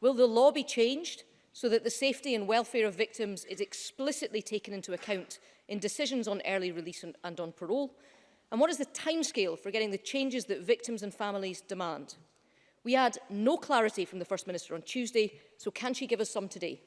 Will the law be changed so that the safety and welfare of victims is explicitly taken into account in decisions on early release and, and on parole? And what is the timescale for getting the changes that victims and families demand? We had no clarity from the First Minister on Tuesday, so can she give us some today?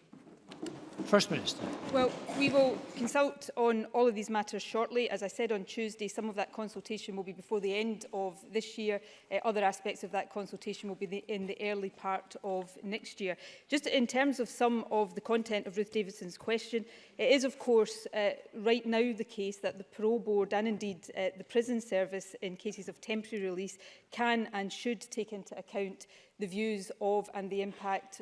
First Minister. Well, we will consult on all of these matters shortly. As I said on Tuesday, some of that consultation will be before the end of this year. Uh, other aspects of that consultation will be the, in the early part of next year. Just in terms of some of the content of Ruth Davidson's question, it is, of course, uh, right now the case that the parole board and indeed uh, the prison service in cases of temporary release can and should take into account the views of and the impact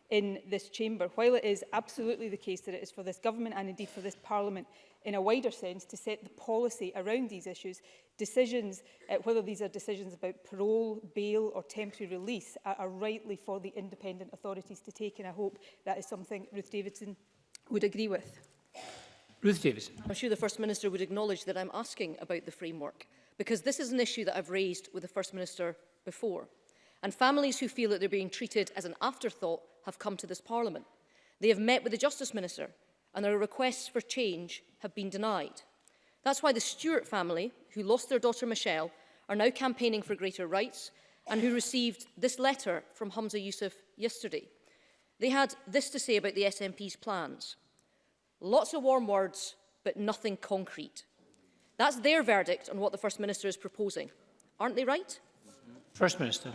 in this chamber. While it is absolutely the case that it is for this government and indeed for this parliament in a wider sense to set the policy around these issues, decisions, uh, whether these are decisions about parole, bail or temporary release, are, are rightly for the independent authorities to take and I hope that is something Ruth Davidson would agree with. Ruth Davidson. I'm sure the First Minister would acknowledge that I'm asking about the framework because this is an issue that I've raised with the First Minister before and families who feel that they're being treated as an afterthought have come to this Parliament. They have met with the Justice Minister and their requests for change have been denied. That's why the Stewart family, who lost their daughter Michelle, are now campaigning for greater rights and who received this letter from Hamza Yousaf yesterday. They had this to say about the SNP's plans. Lots of warm words, but nothing concrete. That's their verdict on what the First Minister is proposing. Aren't they right? First Minister.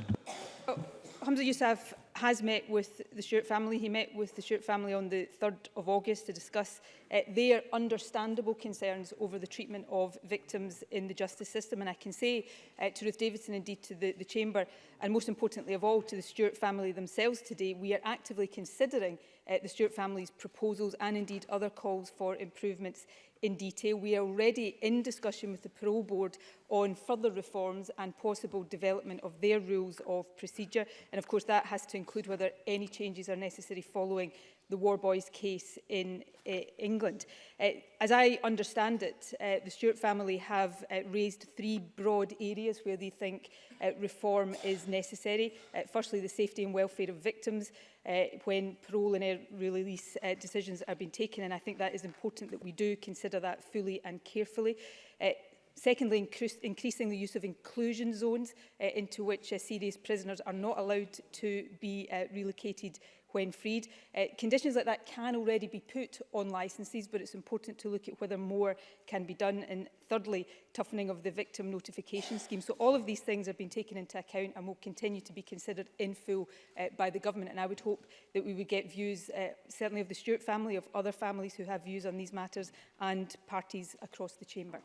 Oh, Hamza Yousaf has met with the Stewart family. He met with the Stewart family on the 3rd of August to discuss uh, their understandable concerns over the treatment of victims in the justice system. And I can say uh, to Ruth Davidson, indeed to the, the Chamber, and most importantly of all to the Stewart family themselves today, we are actively considering uh, the Stewart family's proposals and indeed other calls for improvements in detail. We are already in discussion with the parole board on further reforms and possible development of their rules of procedure. And of course that has to include whether any changes are necessary following the War Boys case in uh, England. Uh, as I understand it, uh, the Stewart family have uh, raised three broad areas where they think uh, reform is necessary. Uh, firstly, the safety and welfare of victims uh, when parole and release uh, decisions are being taken, and I think that is important that we do consider that fully and carefully. Uh, Secondly, increase, increasing the use of inclusion zones uh, into which uh, serious prisoners are not allowed to be uh, relocated when freed. Uh, conditions like that can already be put on licences, but it's important to look at whether more can be done. And thirdly, toughening of the victim notification scheme. So all of these things have been taken into account and will continue to be considered in full uh, by the government. And I would hope that we would get views, uh, certainly of the Stewart family, of other families who have views on these matters and parties across the chamber.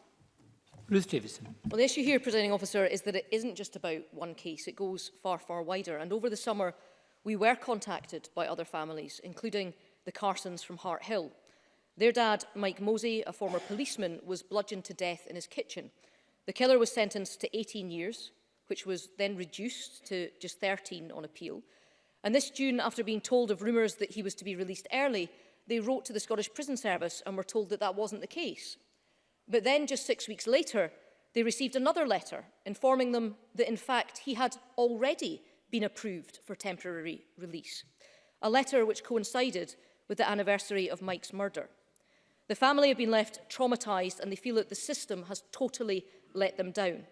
Ruth Davison. Well, the issue here, Presiding Officer, is that it isn't just about one case. It goes far, far wider. And over the summer, We were contacted by other families, including the Carsons from Hart Hill. Their dad, Mike Mosey, a former policeman, was bludgeoned to death in his kitchen. The killer was sentenced to 18 years, which was then reduced to just 13 on appeal. And this June, after being told of rumours that he was to be released early, they wrote to the Scottish Prison Service and were told that that wasn't the case. But then, just six weeks later, they received another letter informing them that, in fact, he had already been approved for temporary release, a letter which coincided with the anniversary of Mike's murder. The family have been left traumatised and they feel that the system has totally let them down.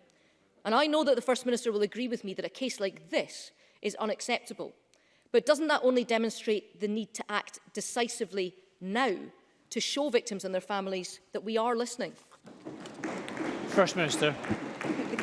And I know that the First Minister will agree with me that a case like this is unacceptable. But doesn't that only demonstrate the need to act decisively now to show victims and their families that we are listening? First Minister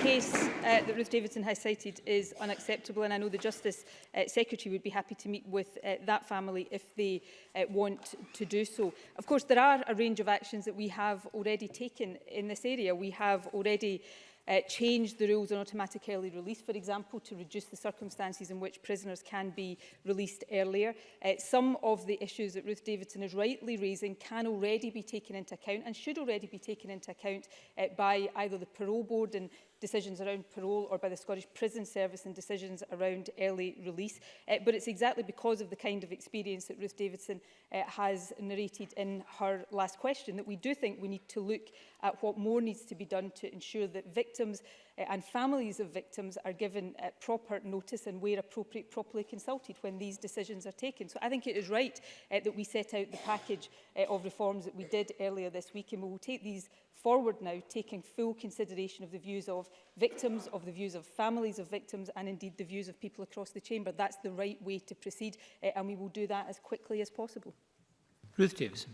case uh, that Ruth Davidson has cited is unacceptable and I know the Justice uh, Secretary would be happy to meet with uh, that family if they uh, want to do so. Of course, there are a range of actions that we have already taken in this area. We have already uh, change the rules on automatic early release, for example, to reduce the circumstances in which prisoners can be released earlier. Uh, some of the issues that Ruth Davidson is rightly raising can already be taken into account and should already be taken into account uh, by either the parole board and decisions around parole or by the Scottish Prison Service and decisions around early release. Uh, but it's exactly because of the kind of experience that Ruth Davidson uh, has narrated in her last question that we do think we need to look at what more needs to be done to ensure that victims uh, and families of victims are given uh, proper notice and where appropriate properly consulted when these decisions are taken. So I think it is right uh, that we set out the package uh, of reforms that we did earlier this week and we will take these forward now, taking full consideration of the views of victims, of the views of families of victims and indeed the views of people across the chamber. That's the right way to proceed uh, and we will do that as quickly as possible. Ruth Davis.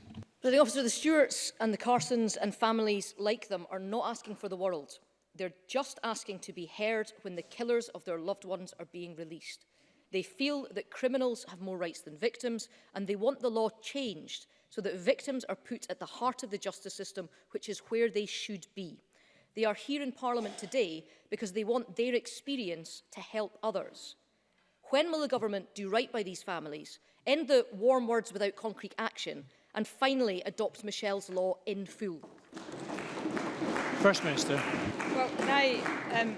The officer, the Stuarts and the Carsons and families like them are not asking for the world. They're just asking to be heard when the killers of their loved ones are being released. They feel that criminals have more rights than victims and they want the law changed so that victims are put at the heart of the justice system, which is where they should be. They are here in Parliament today because they want their experience to help others. When will the government do right by these families, end the warm words without concrete action, and finally adopt Michelle's law in full? First Minister. Well, can I um,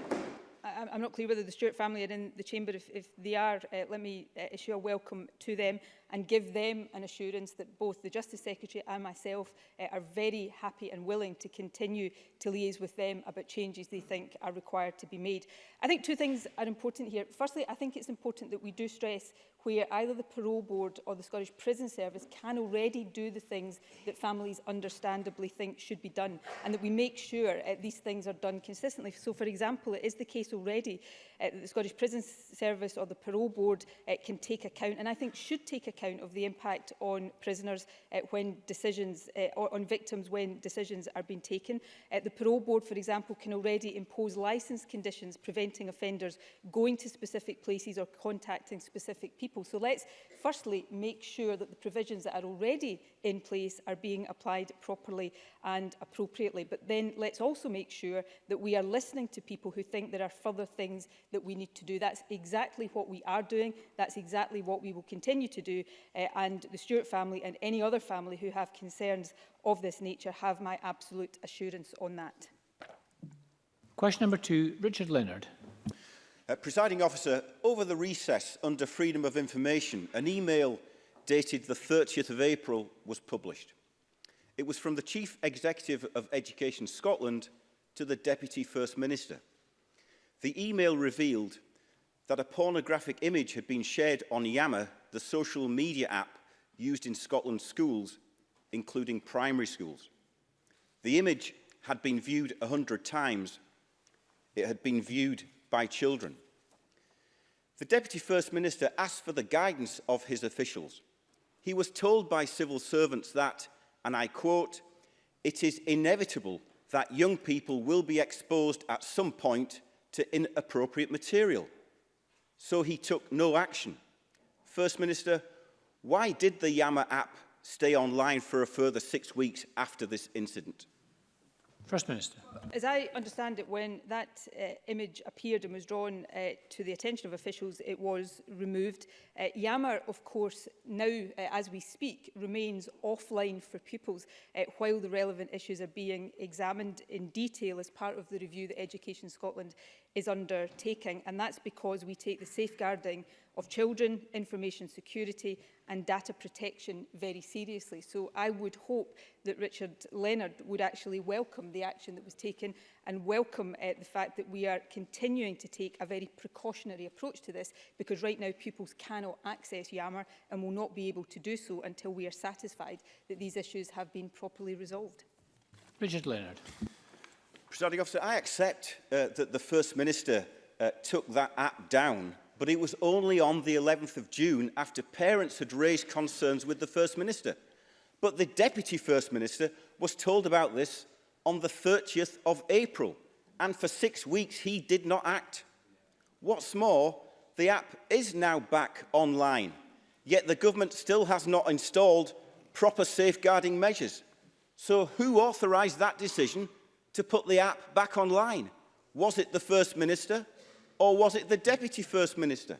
I'm not clear whether the Stewart family are in the chamber. If, if they are, uh, let me uh, issue a welcome to them and give them an assurance that both the Justice Secretary and myself uh, are very happy and willing to continue to liaise with them about changes they think are required to be made. I think two things are important here. Firstly, I think it's important that we do stress where either the parole board or the Scottish Prison Service can already do the things that families understandably think should be done and that we make sure uh, these things are done consistently. So, for example, it is the case already already uh, the Scottish Prison Service or the Parole Board uh, can take account and I think should take account of the impact on prisoners uh, when decisions uh, or on victims when decisions are being taken. Uh, the Parole Board, for example, can already impose licence conditions preventing offenders going to specific places or contacting specific people. So let's firstly make sure that the provisions that are already in place are being applied properly and appropriately. But then let's also make sure that we are listening to people who think there are further things that we need to do. That's exactly what we are doing. That's exactly what we will continue to do. Uh, and the Stewart family and any other family who have concerns of this nature have my absolute assurance on that. Question number two, Richard Leonard. Uh, presiding officer, over the recess under freedom of information, an email dated the 30th of April was published. It was from the Chief Executive of Education Scotland to the Deputy First Minister. The email revealed that a pornographic image had been shared on Yammer, the social media app used in Scotland's schools, including primary schools. The image had been viewed 100 times. It had been viewed by children. The Deputy First Minister asked for the guidance of his officials. He was told by civil servants that, and I quote, it is inevitable that young people will be exposed at some point to inappropriate material. So he took no action. First Minister, why did the Yammer app stay online for a further six weeks after this incident? First Minister. As I understand it, when that uh, image appeared and was drawn uh, to the attention of officials, it was removed. Uh, Yammer, of course, now, uh, as we speak, remains offline for pupils uh, while the relevant issues are being examined in detail as part of the review that Education Scotland is undertaking, and that's because we take the safeguarding of children, information security and data protection very seriously. So I would hope that Richard Leonard would actually welcome the action that was taken and welcome uh, the fact that we are continuing to take a very precautionary approach to this because right now pupils cannot access Yammer and will not be able to do so until we are satisfied that these issues have been properly resolved. Richard Leonard. Presiding officer, I accept uh, that the First Minister uh, took that app down, but it was only on the 11th of June after parents had raised concerns with the First Minister. But the Deputy First Minister was told about this on the 30th of April, and for six weeks he did not act. What's more, the app is now back online, yet the government still has not installed proper safeguarding measures. So who authorised that decision to put the app back online? Was it the First Minister or was it the Deputy First Minister?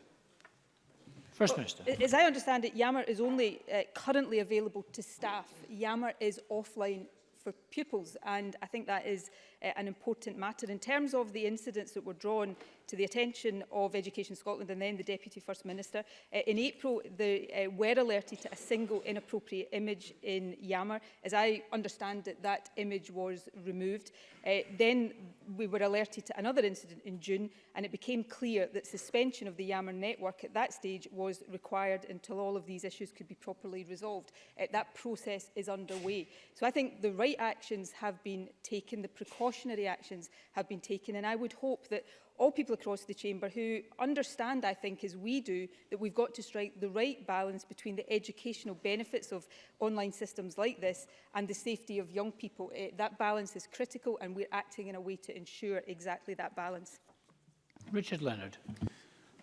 First Minister. as I understand it, Yammer is only uh, currently available to staff. Yammer is offline for pupils and I think that is uh, an important matter. In terms of the incidents that were drawn to the attention of Education Scotland and then the Deputy First Minister. Uh, in April, they uh, were alerted to a single inappropriate image in Yammer. As I understand it, that image was removed. Uh, then we were alerted to another incident in June, and it became clear that suspension of the Yammer network at that stage was required until all of these issues could be properly resolved. Uh, that process is underway. So I think the right actions have been taken, the precautionary actions have been taken, and I would hope that all people across the chamber who understand, I think, as we do, that we've got to strike the right balance between the educational benefits of online systems like this and the safety of young people. It, eh, that balance is critical and we're acting in a way to ensure exactly that balance. Richard Leonard.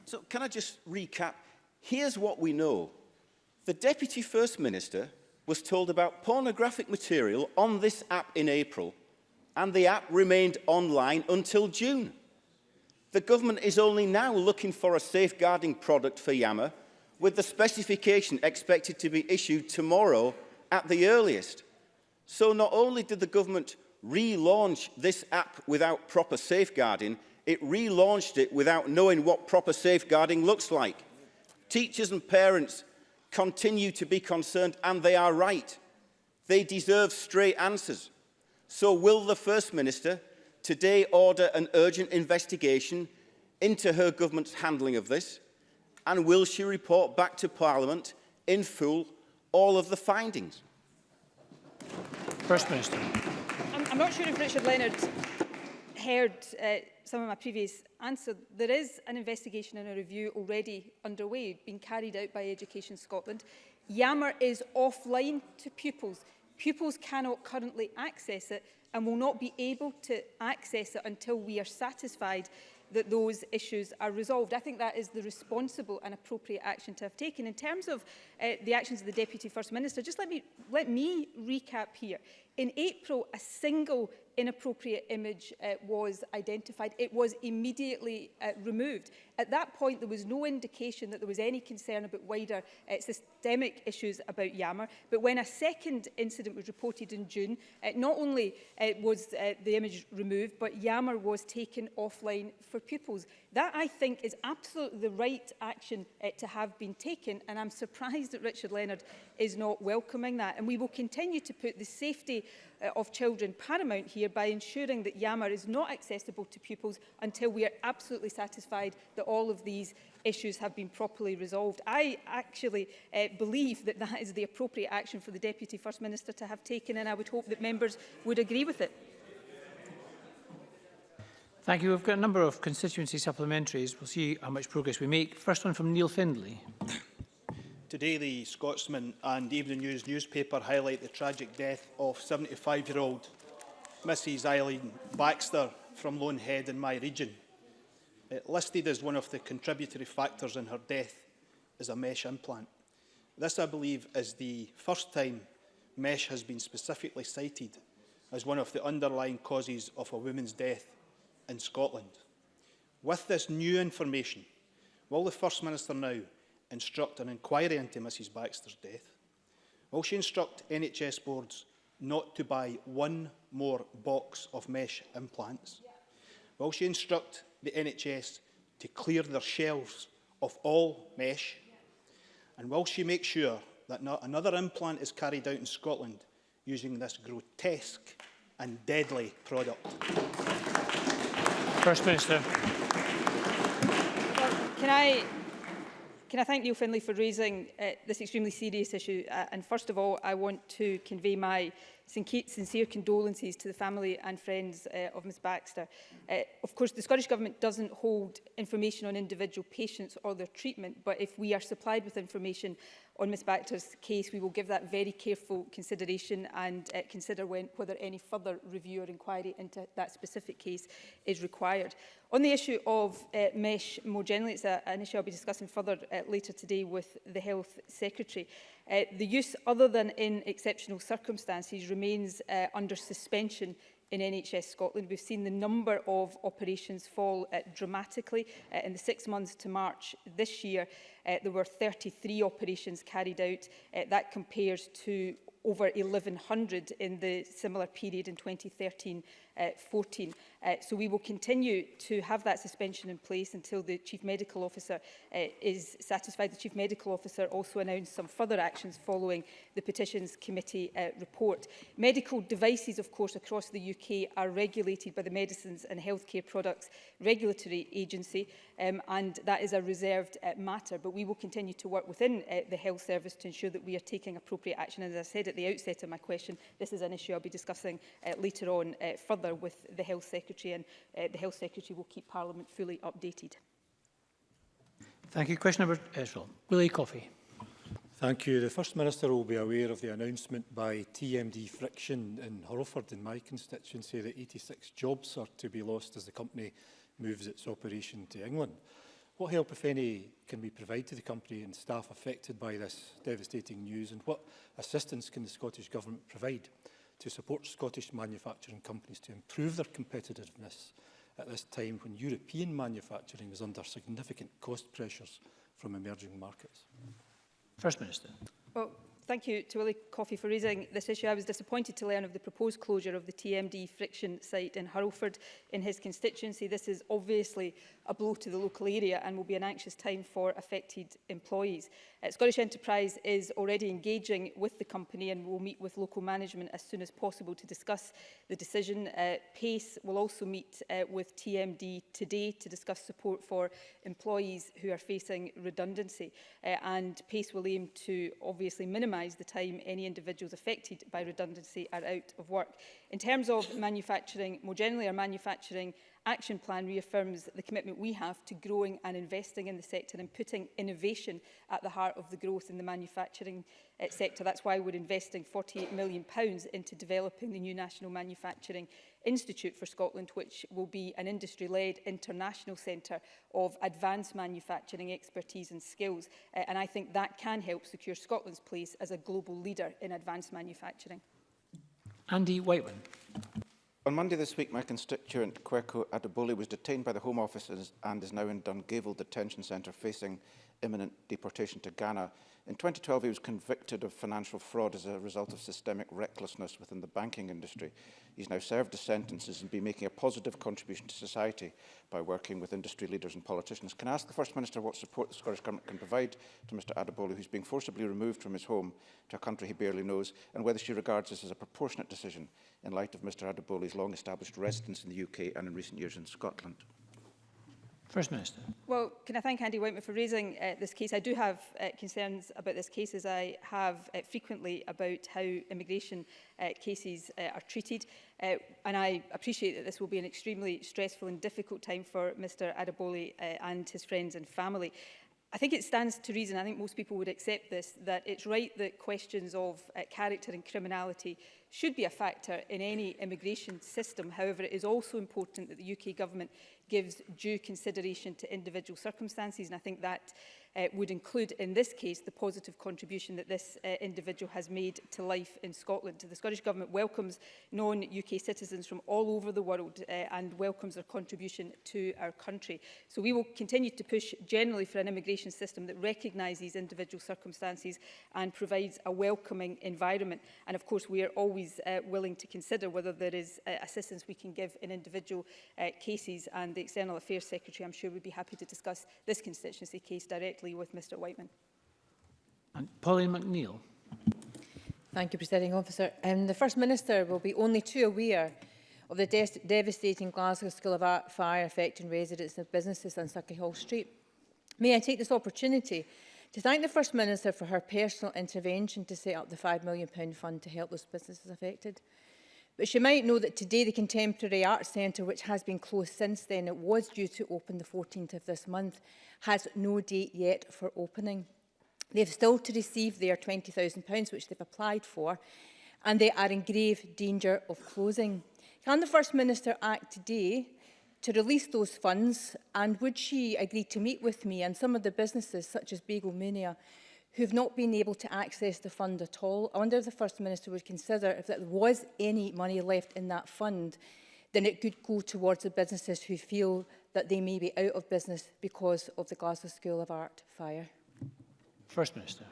So can I just recap? Here's what we know. The Deputy First Minister was told about pornographic material on this app in April and the app remained online until June. The government is only now looking for a safeguarding product for Yammer, with the specification expected to be issued tomorrow at the earliest. So not only did the government relaunch this app without proper safeguarding, it relaunched it without knowing what proper safeguarding looks like. Teachers and parents continue to be concerned, and they are right. They deserve straight answers. So will the First Minister today order an urgent investigation into her government's handling of this? And will she report back to Parliament in full all of the findings? First Minister. I'm, I'm not sure if Richard Leonard heard uh, some of my previous answer. There is an investigation and a review already underway, being carried out by Education Scotland. Yammer is offline to pupils. Pupils cannot currently access it and will not be able to access it until we are satisfied that those issues are resolved. I think that is the responsible and appropriate action to have taken. In terms of uh, the actions of the Deputy First Minister, just let me, let me recap here. In April, a single inappropriate image uh, was identified, it was immediately uh, removed. At that point, there was no indication that there was any concern about wider uh, systemic issues about Yammer. But when a second incident was reported in June, uh, not only uh, was uh, the image removed, but Yammer was taken offline for pupils. That, I think, is absolutely the right action uh, to have been taken. And I'm surprised that Richard Leonard is not welcoming that. And we will continue to put the safety uh, of children paramount here by ensuring that Yammer is not accessible to pupils until we are absolutely satisfied that all of these issues have been properly resolved. I actually uh, believe that that is the appropriate action for the Deputy First Minister to have taken and I would hope that members would agree with it. Thank you. We've got a number of constituency supplementaries. We'll see how much progress we make. First one from Neil Findlay. Today, the Scotsman and Evening News newspaper highlight the tragic death of 75-year-old Mrs Eileen Baxter from Lonehead in my region. It listed as one of the contributory factors in her death is a mesh implant. This, I believe, is the first time mesh has been specifically cited as one of the underlying causes of a woman's death in Scotland. With this new information, will the First Minister now instruct an inquiry into Mrs Baxter's death, will she instruct NHS boards not to buy one more box of mesh implants? Yeah. Will she instruct the NHS to clear their shelves of all mesh? Yeah. And will she make sure that not another implant is carried out in Scotland using this grotesque and deadly product? First Minister. Well, can I can I thank Neil Finlay for raising uh, this extremely serious issue? Uh, and first of all, I want to convey my sincere condolences to the family and friends uh, of Ms Baxter. Uh, of course, the Scottish Government doesn't hold information on individual patients or their treatment, but if we are supplied with information on Ms Baxter's case, we will give that very careful consideration and uh, consider when, whether any further review or inquiry into that specific case is required. On the issue of uh, mesh more generally, it's a, an issue I'll be discussing further uh, later today with the Health Secretary. Uh, the use other than in exceptional circumstances remains uh, under suspension in NHS Scotland. We've seen the number of operations fall uh, dramatically. Uh, in the six months to March this year, uh, there were 33 operations carried out. Uh, that compares to over 1,100 in the similar period in 2013-14. Uh, 14. Uh, so we will continue to have that suspension in place until the Chief Medical Officer uh, is satisfied. The Chief Medical Officer also announced some further actions following the Petitions Committee uh, report. Medical devices, of course, across the UK are regulated by the Medicines and Healthcare Products Regulatory Agency, um, and that is a reserved uh, matter. But we will continue to work within uh, the health service to ensure that we are taking appropriate action. And as I said at the outset of my question, this is an issue I'll be discussing uh, later on uh, further with the Health Secretary Secretary and uh, the Health Secretary will keep Parliament fully updated. Thank you. Question number Israel. Uh, Willie Coffey. Thank you. The First Minister will be aware of the announcement by TMD Friction in Horroford in my constituency that 86 jobs are to be lost as the company moves its operation to England. What help, if any, can we provide to the company and staff affected by this devastating news and what assistance can the Scottish Government provide? to support Scottish manufacturing companies to improve their competitiveness at this time when European manufacturing is under significant cost pressures from emerging markets? First Minister. Well, Thank you to Willie Coffey for raising this issue. I was disappointed to learn of the proposed closure of the TMD friction site in Hurlford in his constituency. This is obviously a blow to the local area and will be an anxious time for affected employees. Uh, Scottish Enterprise is already engaging with the company and will meet with local management as soon as possible to discuss the decision. Uh, PACE will also meet uh, with TMD today to discuss support for employees who are facing redundancy uh, and PACE will aim to obviously minimise minimise the time any individuals affected by redundancy are out of work. In terms of manufacturing, more generally, our manufacturing action plan reaffirms the commitment we have to growing and investing in the sector and putting innovation at the heart of the growth in the manufacturing uh, sector. That's why we're investing £48 million pounds into developing the new National Manufacturing Institute for Scotland, which will be an industry-led international centre of advanced manufacturing expertise and skills. Uh, and I think that can help secure Scotland's place as a global leader in advanced manufacturing. Andy Whiteman. On Monday this week, my constituent Kweku Adebuli, was detained by the Home Office and is now in Dungavel Detention Centre facing imminent deportation to Ghana. In 2012, he was convicted of financial fraud as a result of systemic recklessness within the banking industry. He's now served his sentences and been making a positive contribution to society by working with industry leaders and politicians. Can I ask the First Minister what support the Scottish Government can provide to Mr Adebolu, who's being forcibly removed from his home to a country he barely knows, and whether she regards this as a proportionate decision in light of Mr Adebolu's long-established residence in the UK and in recent years in Scotland? First Minister. Well, can I thank Andy Whiteman for raising uh, this case? I do have uh, concerns about this case, as I have uh, frequently about how immigration uh, cases uh, are treated. Uh, and I appreciate that this will be an extremely stressful and difficult time for Mr Adeboli uh, and his friends and family. I think it stands to reason, I think most people would accept this, that it's right that questions of uh, character and criminality should be a factor in any immigration system. However, it is also important that the UK government gives due consideration to individual circumstances and I think that uh, would include in this case the positive contribution that this uh, individual has made to life in Scotland. The Scottish Government welcomes non-UK citizens from all over the world uh, and welcomes their contribution to our country. So we will continue to push generally for an immigration system that recognises individual circumstances and provides a welcoming environment. And of course we are always uh, willing to consider whether there is uh, assistance we can give in individual uh, cases and the the External Affairs Secretary, I'm sure would be happy to discuss this constituency case directly with Mr Whiteman. And Pauline McNeill. Thank you, Presiding Officer. Um, the First Minister will be only too aware of the de devastating Glasgow School of Art fire affecting residents and businesses on Sucky Hall Street. May I take this opportunity to thank the First Minister for her personal intervention to set up the £5 million fund to help those businesses affected. But she might know that today the Contemporary Arts Centre, which has been closed since then, it was due to open the 14th of this month, has no date yet for opening. They've still to receive their £20,000, which they've applied for, and they are in grave danger of closing. Can the First Minister act today to release those funds and would she agree to meet with me and some of the businesses such as Bagel Mania who have not been able to access the fund at all. I wonder if the First Minister would consider if there was any money left in that fund, then it could go towards the businesses who feel that they may be out of business because of the Glasgow School of Art fire. First Minister.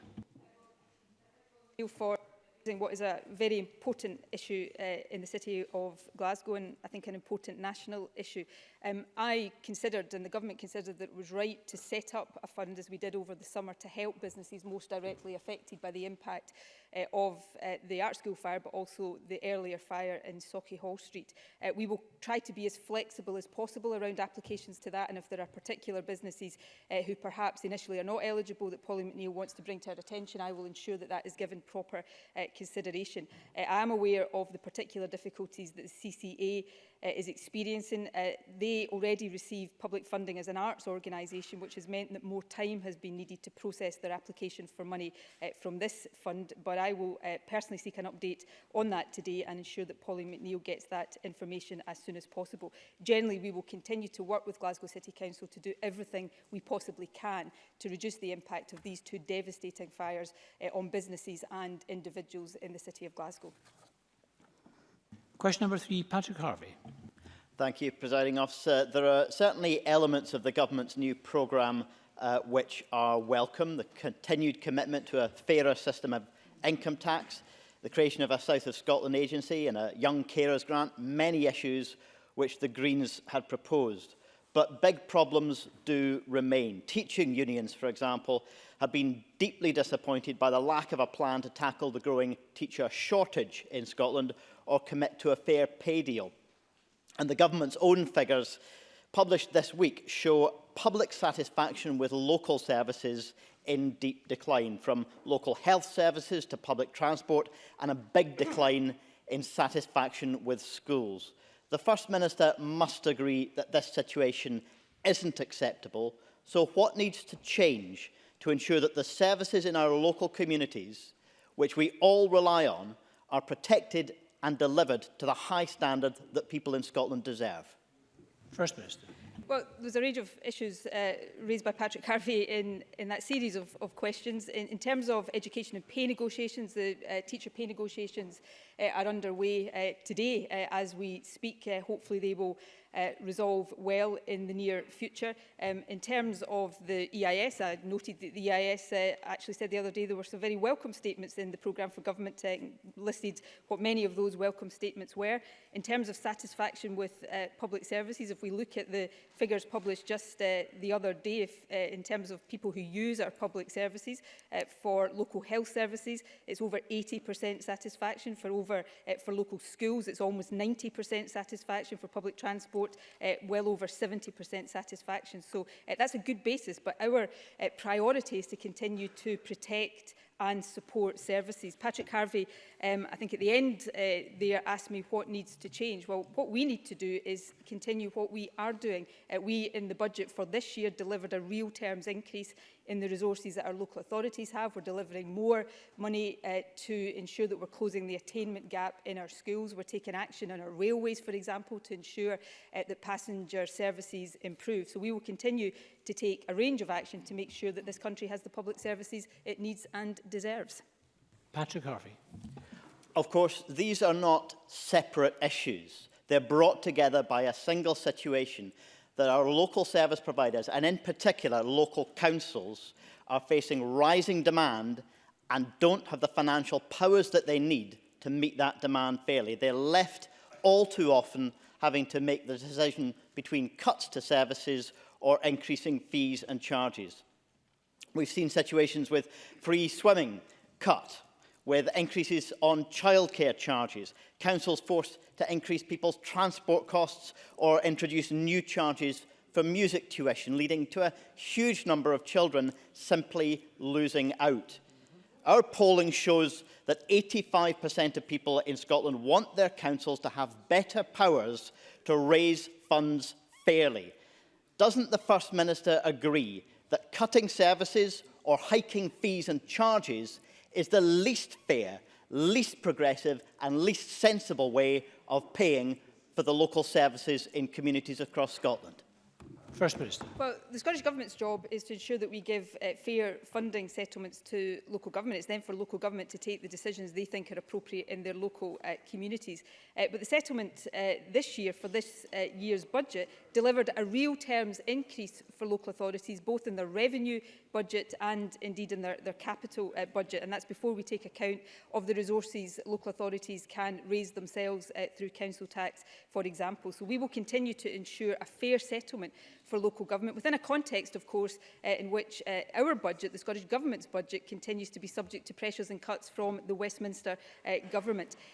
you For raising what is a very important issue uh, in the city of Glasgow and I think an important national issue. Um, I considered, and the government considered, that it was right to set up a fund, as we did over the summer, to help businesses most directly affected by the impact uh, of uh, the art school fire, but also the earlier fire in Socky Hall Street. Uh, we will try to be as flexible as possible around applications to that, and if there are particular businesses uh, who perhaps initially are not eligible that Polly McNeill wants to bring to our attention, I will ensure that that is given proper uh, consideration. Uh, I am aware of the particular difficulties that the CCA uh, is experiencing. Uh, they already receive public funding as an arts organisation, which has meant that more time has been needed to process their application for money uh, from this fund. But I will uh, personally seek an update on that today and ensure that Polly McNeill gets that information as soon as possible. Generally, we will continue to work with Glasgow City Council to do everything we possibly can to reduce the impact of these two devastating fires uh, on businesses and individuals in the City of Glasgow. Question number three, Patrick Harvey. Thank you, Presiding Officer. There are certainly elements of the government's new programme uh, which are welcome. The continued commitment to a fairer system of income tax, the creation of a South of Scotland agency and a young carers grant, many issues which the Greens had proposed. But big problems do remain. Teaching unions, for example, have been deeply disappointed by the lack of a plan to tackle the growing teacher shortage in Scotland or commit to a fair pay deal. And the government's own figures published this week show public satisfaction with local services in deep decline, from local health services to public transport, and a big decline in satisfaction with schools. The First Minister must agree that this situation isn't acceptable, so what needs to change to ensure that the services in our local communities, which we all rely on, are protected and delivered to the high standard that people in Scotland deserve? First Minister. Well, there's a range of issues uh, raised by Patrick Harvey in, in that series of, of questions. In, in terms of education and pay negotiations, the uh, teacher pay negotiations uh, are underway uh, today uh, as we speak. Uh, hopefully they will uh, resolve well in the near future. Um, in terms of the EIS, I noted that the EIS uh, actually said the other day there were some very welcome statements in the programme for government uh, listed what many of those welcome statements were. In terms of satisfaction with uh, public services, if we look at the figures published just uh, the other day if, uh, in terms of people who use our public services, uh, for local health services, it's over 80% satisfaction. For, over, uh, for local schools, it's almost 90% satisfaction. For public transport, report uh, well over 70% satisfaction. So uh, that's a good basis, but our uh, priority is to continue to protect and support services. Patrick Harvey, um, I think at the end uh, there, asked me what needs to change. Well, what we need to do is continue what we are doing. Uh, we, in the budget for this year, delivered a real terms increase in the resources that our local authorities have. We're delivering more money uh, to ensure that we're closing the attainment gap in our schools. We're taking action on our railways, for example, to ensure uh, that passenger services improve. So we will continue to take a range of action to make sure that this country has the public services it needs and deserves. Patrick Harvey. Of course, these are not separate issues. They're brought together by a single situation that our local service providers, and in particular local councils, are facing rising demand and don't have the financial powers that they need to meet that demand fairly. They're left all too often having to make the decision between cuts to services or increasing fees and charges. We've seen situations with free swimming cut, with increases on childcare charges, councils forced to increase people's transport costs or introduce new charges for music tuition, leading to a huge number of children simply losing out. Our polling shows that 85% of people in Scotland want their councils to have better powers to raise funds fairly, Doesn't the First Minister agree that cutting services or hiking fees and charges is the least fair, least progressive and least sensible way of paying for the local services in communities across Scotland? First Minister. Well, the Scottish Government's job is to ensure that we give uh, fair funding settlements to local government. It's then for local government to take the decisions they think are appropriate in their local uh, communities. Uh, but the settlement uh, this year for this uh, year's budget delivered a real terms increase for local authorities, both in their revenue budget and indeed in their, their capital uh, budget. And that's before we take account of the resources local authorities can raise themselves uh, through council tax, for example. So we will continue to ensure a fair settlement for local government, within a context, of course, uh, in which uh, our budget, the Scottish Government's budget, continues to be subject to pressures and cuts from the Westminster uh, Government.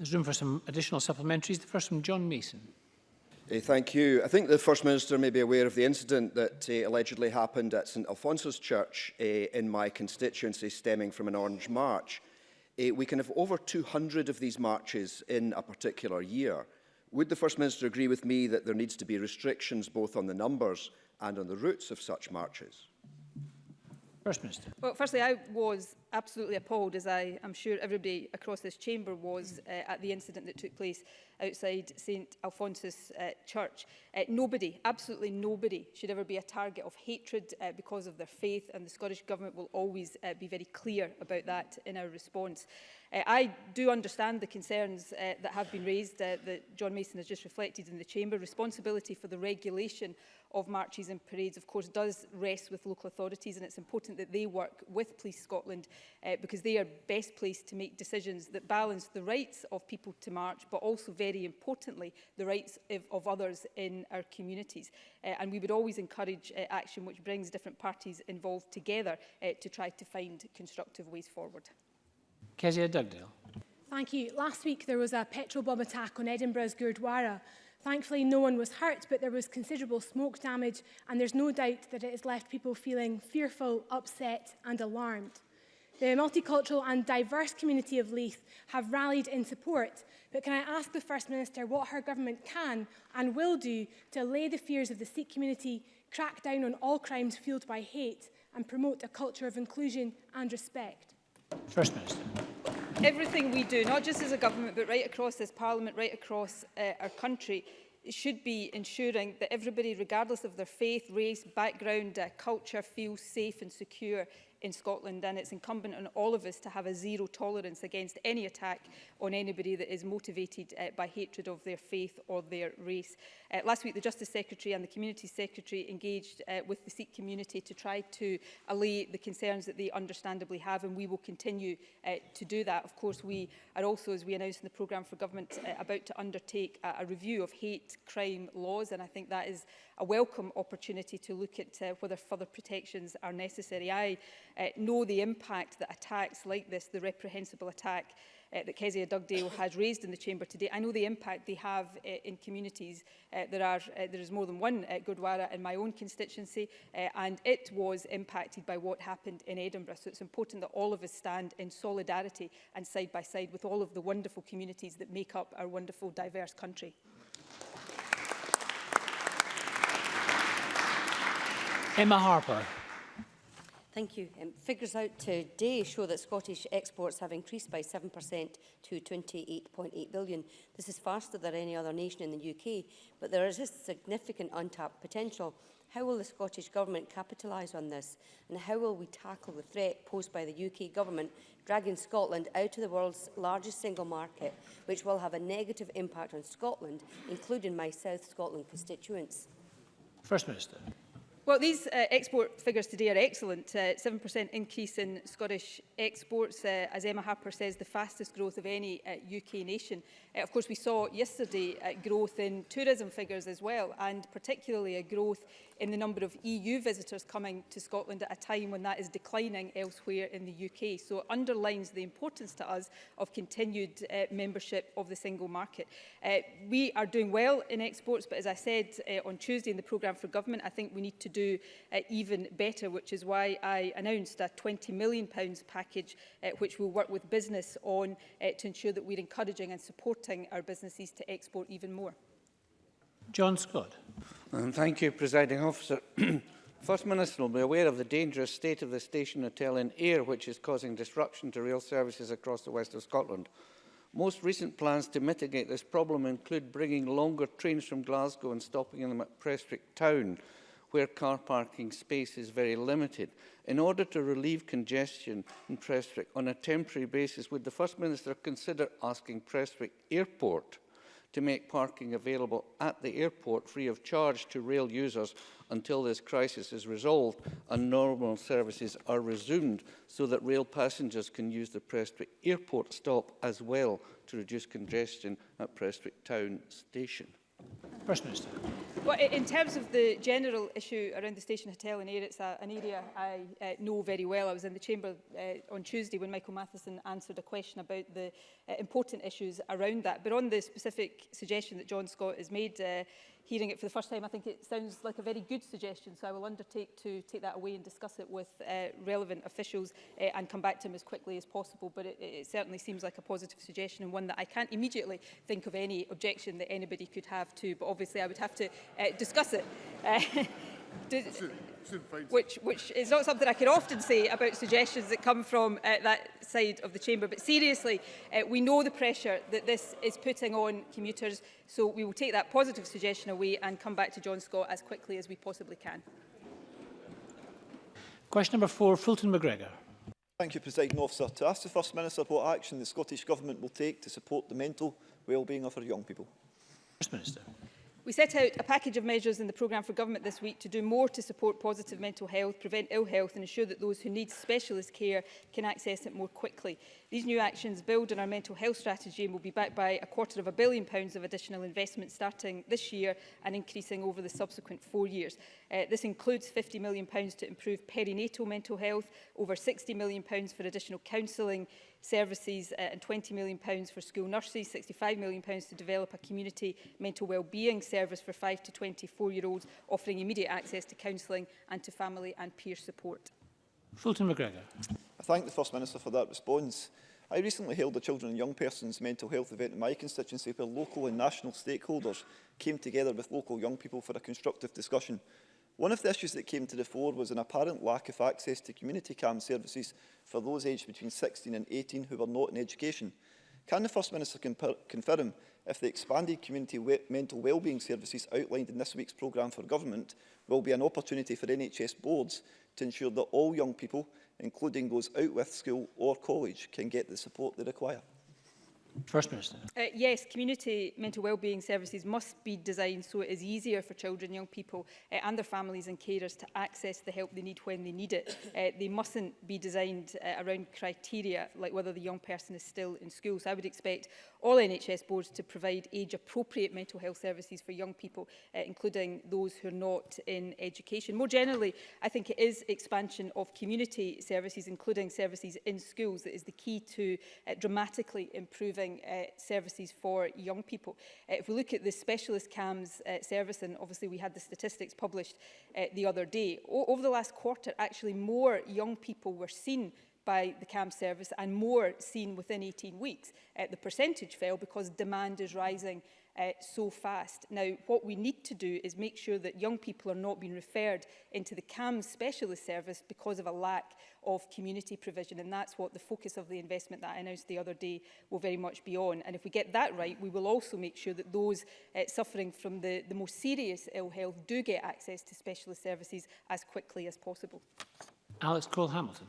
There's room for some additional supplementaries. The first from John Mason. Uh, thank you. I think the First Minister may be aware of the incident that uh, allegedly happened at St Alphonsus Church uh, in my constituency stemming from an orange march. Uh, we can have over 200 of these marches in a particular year. Would the First Minister agree with me that there needs to be restrictions both on the numbers and on the routes of such marches? First Minister. Well, firstly, I was absolutely appalled, as I am sure everybody across this chamber was, uh, at the incident that took place outside St Alphonsus uh, Church. Uh, nobody, absolutely nobody, should ever be a target of hatred uh, because of their faith, and the Scottish Government will always uh, be very clear about that in our response. Uh, I do understand the concerns uh, that have been raised uh, that John Mason has just reflected in the Chamber. Responsibility for the regulation of marches and parades, of course, does rest with local authorities and it's important that they work with Police Scotland uh, because they are best placed to make decisions that balance the rights of people to march, but also, very importantly, the rights of, of others in our communities. Uh, and we would always encourage uh, action which brings different parties involved together uh, to try to find constructive ways forward. Kezia Dugdale. Thank you. Last week there was a petrol bomb attack on Edinburgh's Gurdwara. Thankfully no one was hurt but there was considerable smoke damage and there's no doubt that it has left people feeling fearful, upset and alarmed. The multicultural and diverse community of Leith have rallied in support, but can I ask the First Minister what her government can and will do to allay the fears of the Sikh community, crack down on all crimes fueled by hate and promote a culture of inclusion and respect? First Minister everything we do, not just as a government, but right across this parliament, right across uh, our country, should be ensuring that everybody, regardless of their faith, race, background, uh, culture, feels safe and secure in Scotland and it's incumbent on all of us to have a zero tolerance against any attack on anybody that is motivated uh, by hatred of their faith or their race. Uh, last week the Justice Secretary and the Community Secretary engaged uh, with the Sikh community to try to allay the concerns that they understandably have and we will continue uh, to do that. Of course we are also as we announced in the programme for government uh, about to undertake a, a review of hate crime laws and I think that is a welcome opportunity to look at uh, whether further protections are necessary. I uh, know the impact that attacks like this, the reprehensible attack uh, that Kezia Dugdale has raised in the Chamber today. I know the impact they have uh, in communities. Uh, there, are, uh, there is more than one at uh, Gurdwara in my own constituency, uh, and it was impacted by what happened in Edinburgh. So it's important that all of us stand in solidarity and side by side with all of the wonderful communities that make up our wonderful, diverse country. Emma Harper. Thank you. Um, figures out today show that Scottish exports have increased by 7% to 28.8 billion. This is faster than any other nation in the UK, but there is a significant untapped potential. How will the Scottish Government capitalise on this? And how will we tackle the threat posed by the UK Government dragging Scotland out of the world's largest single market, which will have a negative impact on Scotland, including my South Scotland constituents? First Minister. Well, these uh, export figures today are excellent. 7% uh, increase in Scottish exports, uh, as Emma Harper says, the fastest growth of any uh, UK nation. Uh, of course, we saw yesterday uh, growth in tourism figures as well, and particularly a growth in the number of EU visitors coming to Scotland at a time when that is declining elsewhere in the UK. So it underlines the importance to us of continued uh, membership of the single market. Uh, we are doing well in exports, but as I said uh, on Tuesday in the programme for government, I think we need to do do uh, even better, which is why I announced a £20 million package uh, which will work with business on uh, to ensure that we're encouraging and supporting our businesses to export even more. John Scott. And um, thank you, Presiding Officer. First Minister will be aware of the dangerous state of the station hotel in Ayr, which is causing disruption to rail services across the west of Scotland. Most recent plans to mitigate this problem include bringing longer trains from Glasgow and stopping them at Prestwick Town where car parking space is very limited. In order to relieve congestion in Prestwick on a temporary basis, would the First Minister consider asking Prestwick Airport to make parking available at the airport free of charge to rail users until this crisis is resolved and normal services are resumed so that rail passengers can use the Prestwick airport stop as well to reduce congestion at Prestwick town station. First Minister. Well, in terms of the general issue around the station hotel and air, it's a, an area I uh, know very well. I was in the chamber uh, on Tuesday when Michael Matheson answered a question about the uh, important issues around that. But on the specific suggestion that John Scott has made, uh, hearing it for the first time, I think it sounds like a very good suggestion. So I will undertake to take that away and discuss it with uh, relevant officials uh, and come back to him as quickly as possible. But it, it certainly seems like a positive suggestion and one that I can't immediately think of any objection that anybody could have to. But obviously I would have to uh, discuss it. Uh, which, which is not something I can often say about suggestions that come from uh, that side of the chamber. But seriously, uh, we know the pressure that this is putting on commuters. So we will take that positive suggestion away and come back to John Scott as quickly as we possibly can. Question number four, Fulton McGregor. Thank you, President Officer. To ask the First Minister what action the Scottish Government will take to support the mental well-being of our young people. First Minister. We set out a package of measures in the programme for government this week to do more to support positive mental health, prevent ill health and ensure that those who need specialist care can access it more quickly. These new actions build on our mental health strategy and will be backed by a quarter of a billion pounds of additional investment starting this year and increasing over the subsequent four years. Uh, this includes £50 million pounds to improve perinatal mental health, over £60 million pounds for additional counselling services uh, and £20 million pounds for school nurses, £65 million pounds to develop a community mental wellbeing service for 5 to 24-year-olds, offering immediate access to counselling and to family and peer support. Fulton McGregor. I thank the First Minister for that response. I recently held a children and young persons mental health event in my constituency where local and national stakeholders came together with local young people for a constructive discussion One of the issues that came to the fore was an apparent lack of access to community CAM services for those aged between 16 and 18 who were not in education. Can the First Minister confirm if the expanded community we mental wellbeing services outlined in this week's programme for government will be an opportunity for NHS boards to ensure that all young people, including those out with school or college, can get the support they require? First Minister. Uh, yes, community mental wellbeing services must be designed so it is easier for children, young people uh, and their families and carers to access the help they need when they need it. Uh, they mustn't be designed uh, around criteria like whether the young person is still in school. So I would expect all NHS boards to provide age-appropriate mental health services for young people, uh, including those who are not in education. More generally, I think it is expansion of community services, including services in schools, that is the key to uh, dramatically improving uh, services for young people. Uh, if we look at the specialist CAMS uh, service, and obviously we had the statistics published uh, the other day, over the last quarter, actually more young people were seen by the CAM service and more seen within 18 weeks, uh, the percentage fell because demand is rising uh, so fast. Now, what we need to do is make sure that young people are not being referred into the CAM specialist service because of a lack of community provision. And that's what the focus of the investment that I announced the other day will very much be on. And if we get that right, we will also make sure that those uh, suffering from the, the most serious ill health do get access to specialist services as quickly as possible. Alex Cole-Hamilton.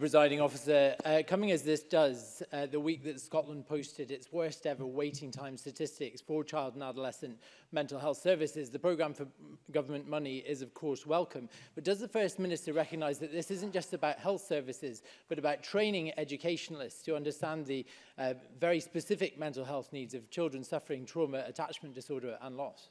Presiding Officer. Uh, coming as this does, uh, the week that Scotland posted its worst ever waiting time statistics for child and adolescent mental health services, the programme for government money is of course welcome. But does the First Minister recognise that this isn't just about health services, but about training educationalists to understand the uh, very specific mental health needs of children suffering trauma, attachment disorder and loss?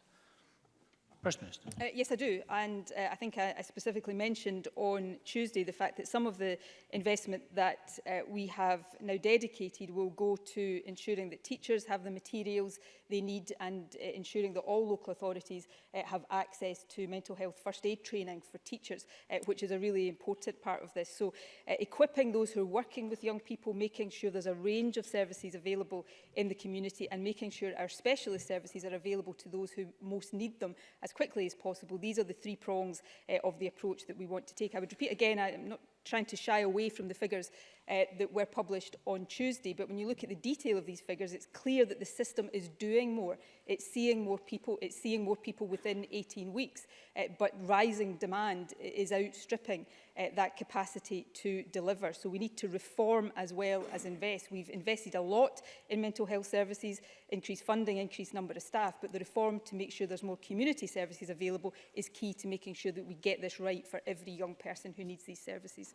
First Minister. Uh, yes, I do. And uh, I think I, I specifically mentioned on Tuesday the fact that some of the investment that uh, we have now dedicated will go to ensuring that teachers have the materials they need and uh, ensuring that all local authorities uh, have access to mental health first aid training for teachers, uh, which is a really important part of this. So uh, equipping those who are working with young people, making sure there's a range of services available in the community and making sure our specialist services are available to those who most need them as quickly as possible. These are the three prongs uh, of the approach that we want to take. I would repeat again, I'm not trying to shy away from the figures uh, that were published on Tuesday. But when you look at the detail of these figures, it's clear that the system is doing more. It's seeing more people, it's seeing more people within 18 weeks, uh, but rising demand is outstripping uh, that capacity to deliver. So we need to reform as well as invest. We've invested a lot in mental health services, increased funding, increased number of staff, but the reform to make sure there's more community services available is key to making sure that we get this right for every young person who needs these services.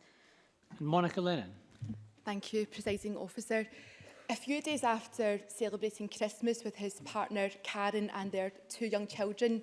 And Monica Lennon. Thank you, Presiding Officer. A few days after celebrating Christmas with his partner Karen and their two young children,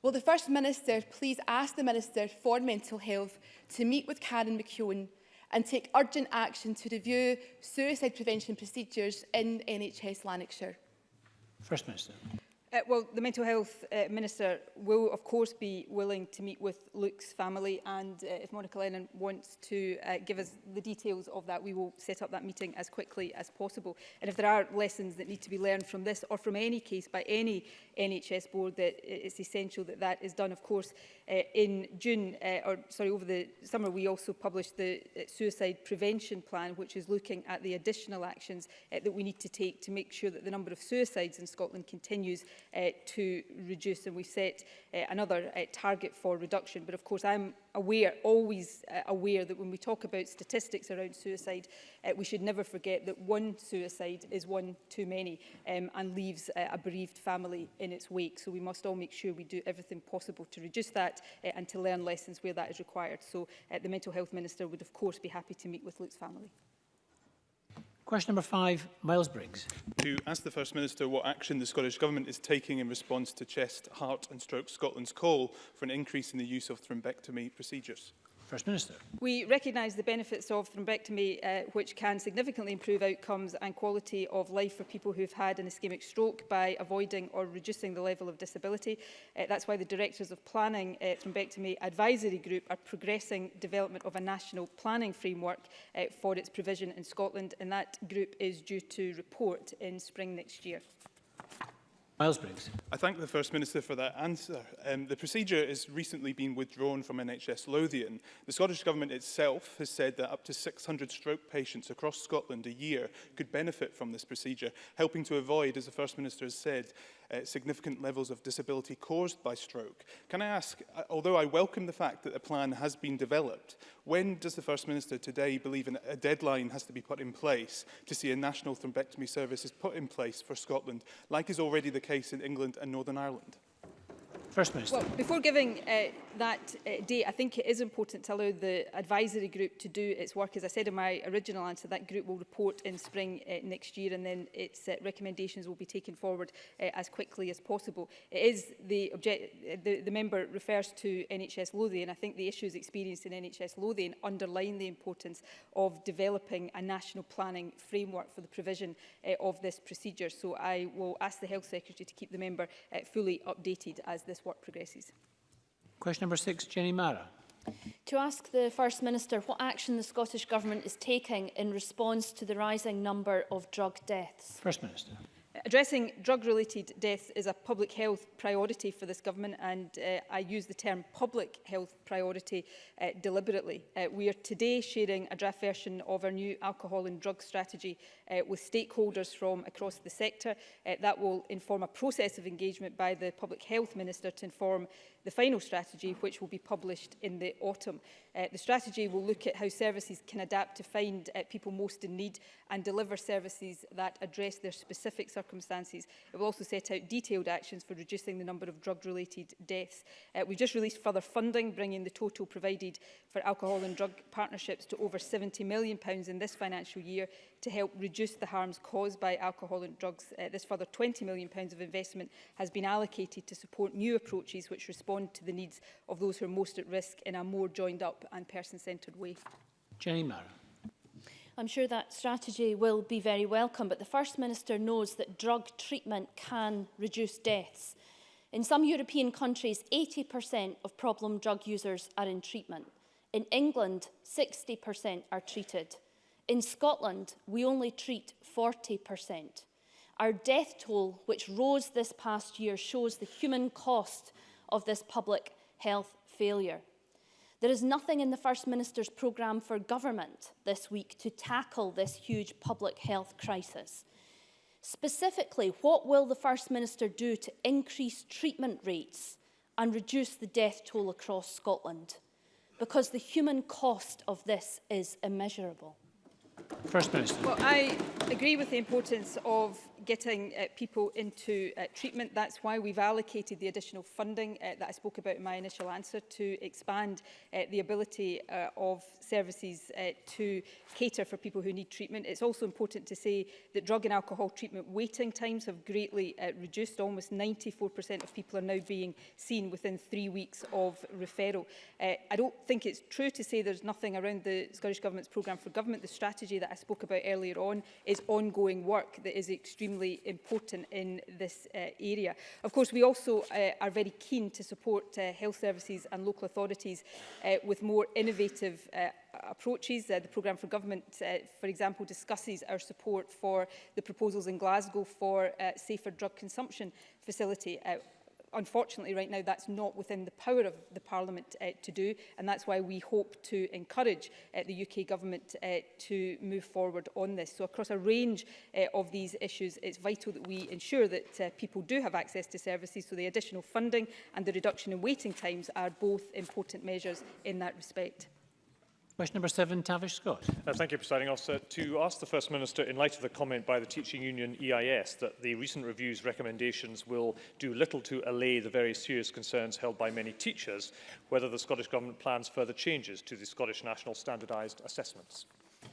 Will the First Minister please ask the Minister for Mental Health to meet with Karen McKeown and take urgent action to review suicide prevention procedures in NHS Lanarkshire? First Minister. Uh, well, the Mental Health uh, Minister will, of course, be willing to meet with Luke's family and uh, if Monica Lennon wants to uh, give us the details of that, we will set up that meeting as quickly as possible. And if there are lessons that need to be learned from this or from any case by any NHS board, that it's essential that that is done. Of course, uh, in June, uh, or sorry, over the summer, we also published the uh, Suicide Prevention Plan, which is looking at the additional actions uh, that we need to take to make sure that the number of suicides in Scotland continues uh, to reduce and we set uh, another uh, target for reduction. But of course, I'm aware, always uh, aware that when we talk about statistics around suicide, uh, we should never forget that one suicide is one too many um, and leaves uh, a bereaved family in its wake. So we must all make sure we do everything possible to reduce that uh, and to learn lessons where that is required. So uh, the Mental Health Minister would of course be happy to meet with Luke's family. Question number five, Miles Briggs. To ask the First Minister what action the Scottish Government is taking in response to Chest, Heart and Stroke Scotland's call for an increase in the use of thrombectomy procedures. First Minister. We recognise the benefits of thrombectomy, uh, which can significantly improve outcomes and quality of life for people who've had an ischemic stroke by avoiding or reducing the level of disability. Uh, that's why the Directors of Planning uh, Thrombectomy Advisory Group are progressing development of a national planning framework uh, for its provision in Scotland, and that group is due to report in spring next year. Miles Briggs. I thank the First Minister for that answer. Um, the procedure has recently been withdrawn from NHS Lothian. The Scottish Government itself has said that up to 600 stroke patients across Scotland a year could benefit from this procedure, helping to avoid, as the First Minister has said, uh, significant levels of disability caused by stroke. Can I ask, uh, although I welcome the fact that a plan has been developed, when does the First Minister today believe an, a deadline has to be put in place to see a national thrombectomy service is put in place for Scotland, like is already the case in England and Northern Ireland? First Minister. Well, before giving uh, that uh, date, I think it is important to allow the advisory group to do its work. As I said in my original answer, that group will report in spring uh, next year and then its uh, recommendations will be taken forward uh, as quickly as possible. It is the, object the, the member refers to NHS Lothian. I think the issues experienced in NHS Lothian underline the importance of developing a national planning framework for the provision uh, of this procedure. So I will ask the Health Secretary to keep the member uh, fully updated as this this work progresses. Question number six, Jenny Mara. To ask the First Minister what action the Scottish Government is taking in response to the rising number of drug deaths. First Minister. Addressing drug-related deaths is a public health priority for this government and uh, I use the term public health priority uh, deliberately. Uh, we are today sharing a draft version of our new alcohol and drug strategy uh, with stakeholders from across the sector. Uh, that will inform a process of engagement by the Public Health Minister to inform the final strategy, which will be published in the autumn. Uh, the strategy will look at how services can adapt to find uh, people most in need and deliver services that address their specific circumstances. It will also set out detailed actions for reducing the number of drug-related deaths. Uh, we've just released further funding, bringing the total provided for alcohol and drug partnerships to over £70 million pounds in this financial year to help reduce the harms caused by alcohol and drugs. Uh, this further £20 million pounds of investment has been allocated to support new approaches which respond respond to the needs of those who are most at risk in a more joined up and person-centred way. Jenny Mara. I'm sure that strategy will be very welcome, but the First Minister knows that drug treatment can reduce deaths. In some European countries, 80% of problem drug users are in treatment. In England, 60% are treated. In Scotland, we only treat 40%. Our death toll, which rose this past year, shows the human cost of this public health failure. There is nothing in the First Minister's programme for government this week to tackle this huge public health crisis. Specifically, what will the First Minister do to increase treatment rates and reduce the death toll across Scotland? Because the human cost of this is immeasurable. First Minister. Well, I agree with the importance of getting uh, people into uh, treatment. That's why we've allocated the additional funding uh, that I spoke about in my initial answer to expand uh, the ability uh, of services uh, to cater for people who need treatment. It's also important to say that drug and alcohol treatment waiting times have greatly uh, reduced. Almost 94% of people are now being seen within three weeks of referral. Uh, I don't think it's true to say there's nothing around the Scottish Government's programme for government. The strategy that I spoke about earlier on is ongoing work that is extremely extremely important in this uh, area. Of course, we also uh, are very keen to support uh, health services and local authorities uh, with more innovative uh, approaches. Uh, the programme for government, uh, for example, discusses our support for the proposals in Glasgow for uh, safer drug consumption facility. Uh, Unfortunately, right now, that's not within the power of the Parliament uh, to do, and that's why we hope to encourage uh, the UK Government uh, to move forward on this. So across a range uh, of these issues, it's vital that we ensure that uh, people do have access to services, so the additional funding and the reduction in waiting times are both important measures in that respect. Question number seven, Tavish Scott. Uh, thank you, Presiding Officer. To ask the First Minister, in light of the comment by the teaching union EIS, that the recent review's recommendations will do little to allay the very serious concerns held by many teachers, whether the Scottish Government plans further changes to the Scottish National Standardised Assessments.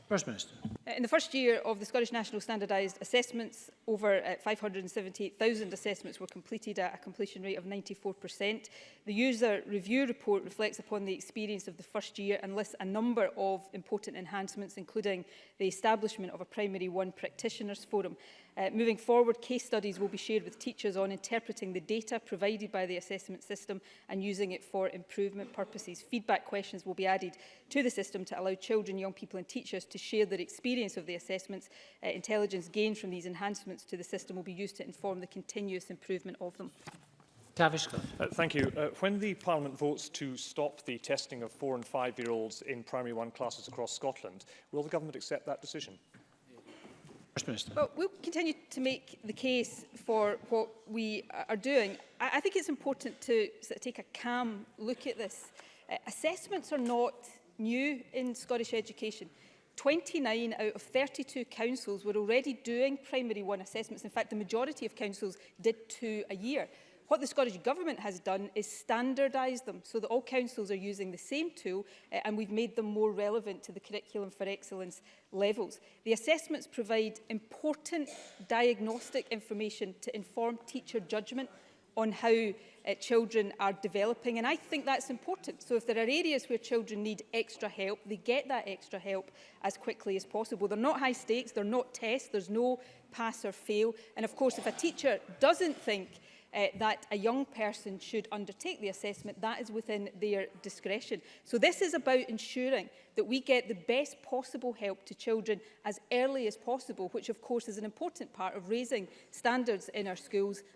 First Minister. Uh, in the first year of the Scottish National Standardised Assessments, over 578,000 uh, assessments were completed at a completion rate of 94%. The user review report reflects upon the experience of the first year and lists a number of important enhancements, including the establishment of a Primary one Practitioners Forum. Uh, moving forward, case studies will be shared with teachers on interpreting the data provided by the assessment system and using it for improvement purposes. Feedback questions will be added to the system to allow children, young people and teachers to share their experience of the assessments. Uh, intelligence gained from these enhancements to the system will be used to inform the continuous improvement of them. Tavish uh, Thank you. Uh, when the Parliament votes to stop the testing of four and five-year-olds in primary one classes across Scotland, will the government accept that decision? First Minister. Well, we'll continue to make the case for what we are doing. I, I think it's important to sort of take a calm look at this. Uh, assessments are not new in Scottish education. 29 out of 32 councils were already doing primary one assessments. In fact, the majority of councils did two a year. What the Scottish Government has done is standardise them so that all councils are using the same tool uh, and we've made them more relevant to the Curriculum for Excellence levels. The assessments provide important diagnostic information to inform teacher judgment on how uh, children are developing and I think that's important so if there are areas where children need extra help they get that extra help as quickly as possible they're not high stakes they're not tests there's no pass or fail and of course if a teacher doesn't think uh, that a young person should undertake the assessment, that is within their discretion. So this is about ensuring that we get the best possible help to children as early as possible, which of course is an important part of raising standards in our schools